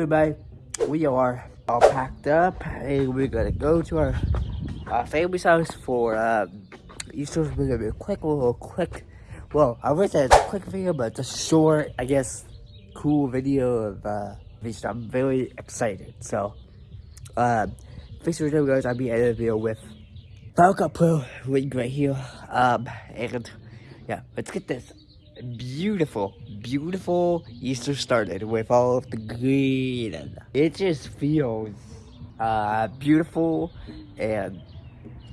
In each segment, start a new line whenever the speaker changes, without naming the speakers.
everybody. We are all packed up and we're gonna go to our uh, family's house for uh, Easter. We're gonna be a quick little quick, well, I wish it's a quick video, but a short, I guess, cool video of uh, Easter. I'm very excited. So, uh, thanks for joining guys. I'll be editing the video with Final Cut Pro link right here. Um, and yeah, let's get this beautiful, beautiful Easter started with all of the green it just feels uh, beautiful and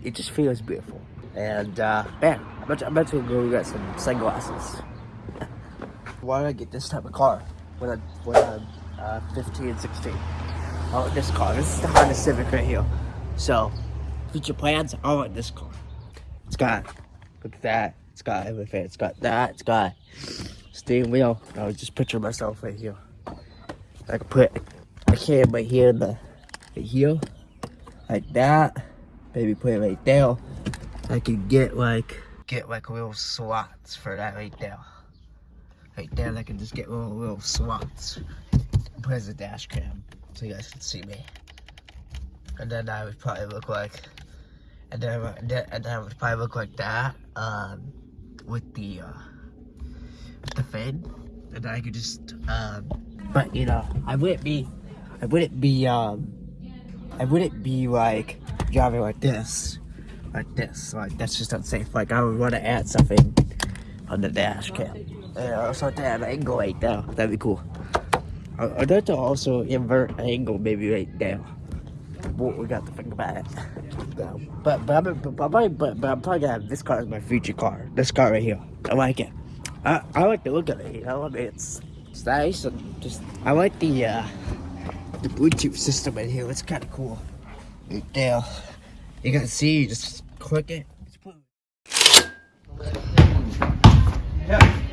it just feels beautiful. And uh, man, I'm about, to, I'm about to go get some sunglasses. Why did I get this type of car when, I'm, when I'm uh, 15, 16? Oh, this car. This is the Honda Civic right here. So, future plans, I want this car. It's got, look at that. It's got everything. It's got that. It's got steering wheel. I was just picture myself right here. I could put a right here in the right here, like that. Maybe put it right there. I could get like get like little slots for that right there. Right there, I can just get little little slots. Put as a dash cam so you guys can see me. And then I would probably look like, and then, and then, and then I would probably look like that. Um, with the uh, with the fan, and I could just um, but you know I wouldn't be I wouldn't be um I wouldn't be like driving like this like this like that's just unsafe. Like I would want to add something on the dash cam. Yeah so that angle right there. That'd be cool. I'd like to also invert angle maybe right there what we got to think about it. But but I'm but, but, but, but I'm probably gonna have this car as my future car. This car right here. I like it. I, I like the look of it. You know, I mean, it's it's nice and just I like the uh, the Bluetooth system in here. It's kind of cool. Right there, you can see. You just click it. Yeah.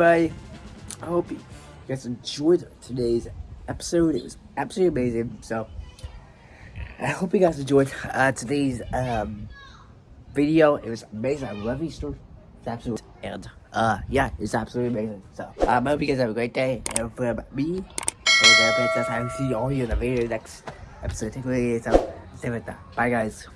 I hope you guys enjoyed today's episode. It was absolutely amazing. So I hope you guys enjoyed uh, today's um, video. It was amazing. I love stories. It's absolutely and uh yeah, it's absolutely amazing. So um, I hope you guys have a great day. And for me, I will see all you in the very next episode. Take care. So, stay with that. Bye guys.